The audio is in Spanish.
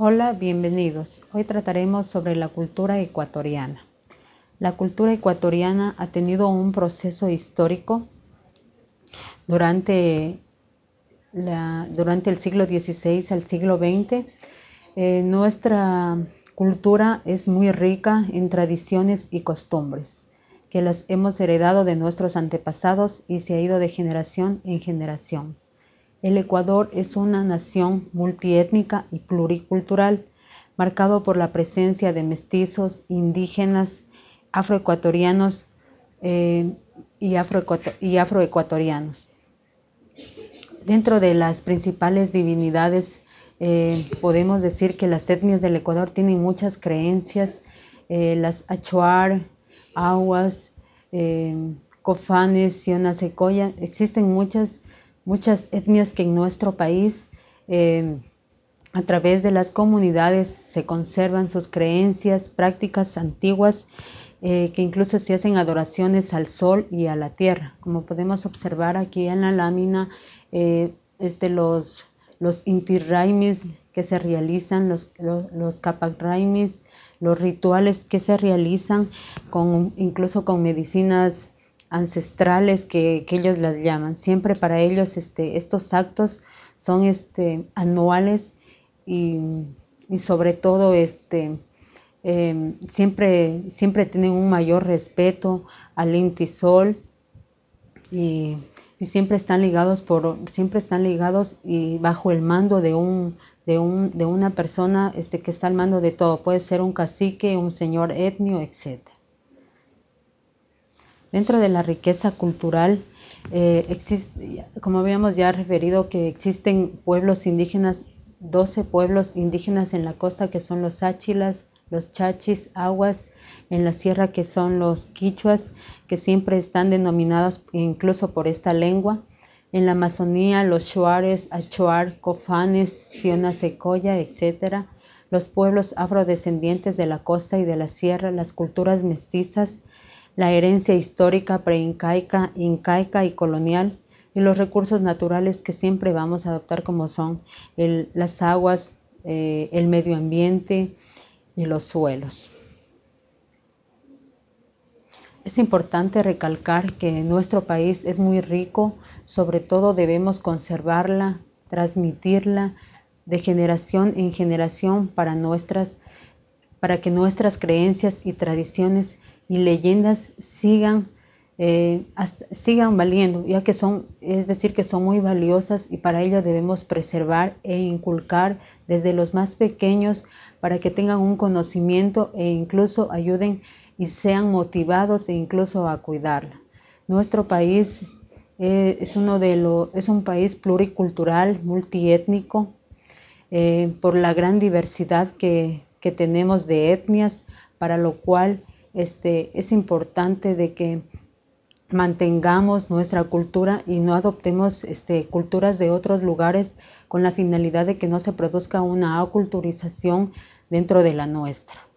Hola, bienvenidos. Hoy trataremos sobre la cultura ecuatoriana. La cultura ecuatoriana ha tenido un proceso histórico durante, el siglo XVI al siglo XX. Eh, nuestra cultura es muy rica en tradiciones y costumbres que las hemos heredado de nuestros antepasados y se ha ido de generación en generación. El Ecuador es una nación multiétnica y pluricultural, marcado por la presencia de mestizos, indígenas, afroecuatorianos eh, y, afroecuatorianos. Dentro de las principales divinidades, eh, podemos decir que las etnias del Ecuador tienen muchas creencias, eh, las Achuar, Aguas, Cofanes, Siona Secoya, existen muchas muchas etnias que en nuestro país eh, a través de las comunidades se conservan sus creencias, prácticas antiguas, eh, que incluso se hacen adoraciones al sol y a la tierra. Como podemos observar aquí en la lámina, eh, este, los, los intirraimis que se realizan, los, los, los los rituales que se realizan, con, incluso con medicinas ancestrales que, ellos las llaman. Siempre para ellos este, estos actos son este, anuales y, sobre todo este, em, siempre, siempre tienen un mayor respeto al intisol y, y, siempre están ligados por siempre están ligados y bajo el mando de un de, un, de una persona este, que está al mando de todo puede ser un cacique un señor etnio etcétera Dentro de la riqueza cultural, eh, existe, como habíamos ya referido, que existen pueblos indígenas, 12 pueblos indígenas en la costa que son los áchilas, los chachis, aguas, en la sierra que son los quichuas, que siempre están denominados incluso por esta lengua. En la Amazonía, los shuares, achuar, cofanes, siona secoya, etc. Los pueblos afrodescendientes de la costa y de la sierra, las culturas mestizas, la herencia histórica preincaica, incaica y colonial y los recursos naturales que siempre vamos a adoptar como son las aguas, eh, el medio ambiente y los suelos. Es importante recalcar que nuestro país es muy rico, sobre todo debemos conservarla, transmitirla de generación en generación para, nuestras, para que nuestras creencias y tradiciones y leyendas sigan, eh, sigan valiendo, ya que son, es decir, que son muy valiosas y para ello debemos preservar e inculcar desde los más pequeños para que tengan un conocimiento e incluso ayuden y sean motivados e incluso a cuidarla. Nuestro país eh, es, uno de es un país pluricultural, multiétnico, eh, por la gran diversidad que, que tenemos de etnias, para lo cual este, es importante de que mantengamos nuestra cultura y no adoptemos este, culturas de otros lugares con la finalidad de que no se produzca una aculturización dentro de la nuestra.